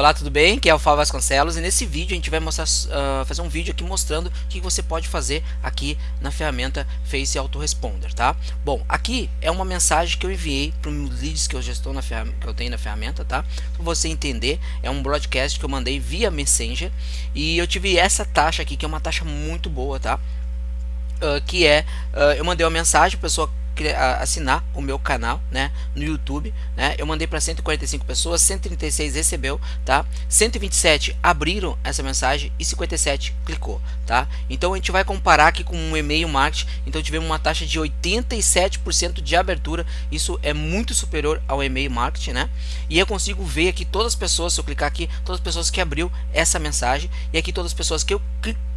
Olá, tudo bem? Aqui é o Fábio Vasconcelos e nesse vídeo a gente vai mostrar, uh, fazer um vídeo aqui mostrando o que você pode fazer aqui na ferramenta Face Autoresponder, tá? Bom, aqui é uma mensagem que eu enviei para os leads que eu já estou na que eu tenho na ferramenta, tá? Para você entender, é um broadcast que eu mandei via Messenger e eu tive essa taxa aqui que é uma taxa muito boa, tá? Uh, que é, uh, eu mandei uma mensagem, a pessoa assinar o meu canal, né, no YouTube, né? Eu mandei para 145 pessoas, 136 recebeu, tá? 127 abriram essa mensagem e 57 clicou, tá? Então a gente vai comparar aqui com um e-mail marketing, então tivemos uma taxa de 87% de abertura, isso é muito superior ao e-mail marketing, né? E eu consigo ver aqui todas as pessoas, se eu clicar aqui, todas as pessoas que abriu essa mensagem e aqui todas as pessoas que eu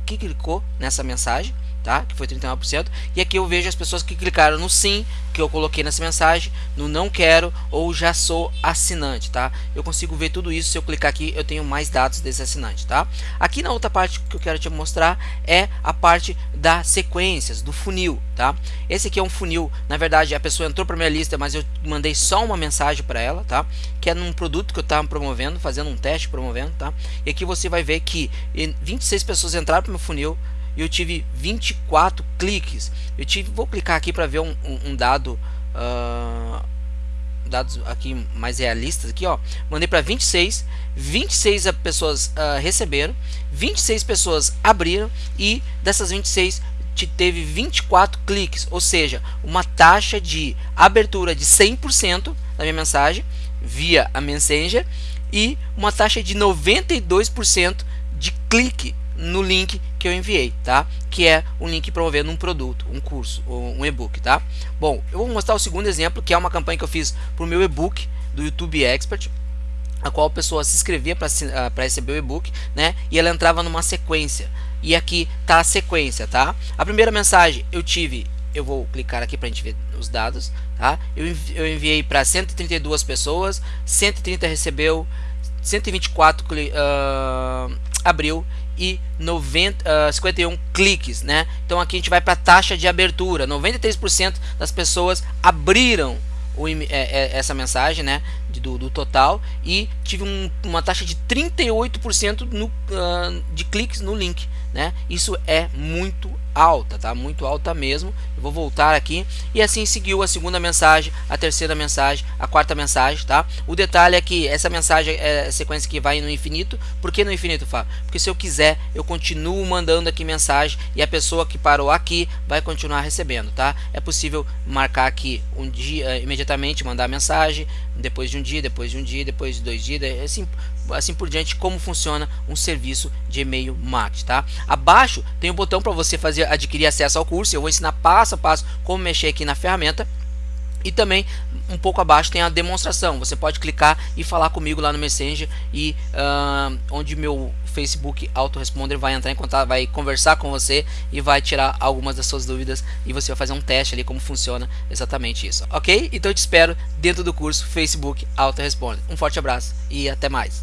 que clicou nessa mensagem, tá? Que foi 39%. E aqui eu vejo as pessoas que clicaram no sim, que eu coloquei nessa mensagem, no não quero ou já sou assinante, tá? Eu consigo ver tudo isso, se eu clicar aqui eu tenho mais dados desse assinante, tá? Aqui na outra parte que eu quero te mostrar é a parte das sequências, do funil, tá? Esse aqui é um funil, na verdade a pessoa entrou para minha lista, mas eu mandei só uma mensagem para ela, tá? Que é num produto que eu estava promovendo, fazendo um teste promovendo, tá? E aqui você vai ver que 26 pessoas entraram para o meu funil, e eu tive 24 cliques. Eu tive, vou clicar aqui para ver um, um, um dado, uh, dados aqui mais realistas aqui, ó. Mandei para 26, 26 pessoas uh, receberam, 26 pessoas abriram e dessas 26 teve 24 cliques, ou seja, uma taxa de abertura de 100% da minha mensagem via a Messenger e uma taxa de 92% de clique no link que eu enviei, tá? Que é um link promovendo um produto, um curso, um e-book, tá? Bom, eu vou mostrar o segundo exemplo, que é uma campanha que eu fiz para o meu e-book do YouTube Expert, a qual a pessoa se inscrevia para uh, receber o e-book, né? E ela entrava numa sequência. E aqui tá a sequência, tá? A primeira mensagem eu tive, eu vou clicar aqui para a gente ver os dados, tá? Eu, eu enviei para 132 pessoas, 130 recebeu, 124 uh, abriu e 90, uh, 51 cliques, né? Então aqui a gente vai para a taxa de abertura. 93% das pessoas abriram o, é, é, essa mensagem, né? De, do, do, total e tive um, uma taxa de 38% no, uh, de cliques no link, né? Isso é muito alta, tá? Muito alta mesmo. Vou voltar aqui e assim seguiu a segunda mensagem, a terceira mensagem, a quarta mensagem, tá? O detalhe é que essa mensagem é sequência que vai no infinito. Por que no infinito, Fábio? Porque se eu quiser, eu continuo mandando aqui mensagem e a pessoa que parou aqui vai continuar recebendo, tá? É possível marcar aqui um dia imediatamente, mandar mensagem, depois de um dia, depois de um dia, depois de dois dias, assim, assim por diante, como funciona um serviço de e-mail marketing, tá? Abaixo tem um botão para você fazer adquirir acesso ao curso, eu vou ensinar passo a passo como mexer aqui na ferramenta. E também um pouco abaixo tem a demonstração. Você pode clicar e falar comigo lá no Messenger e uh, onde meu Facebook autoresponder vai entrar em contato, vai conversar com você e vai tirar algumas das suas dúvidas e você vai fazer um teste ali como funciona exatamente isso, ok? Então eu te espero dentro do curso Facebook autoresponder. Um forte abraço e até mais.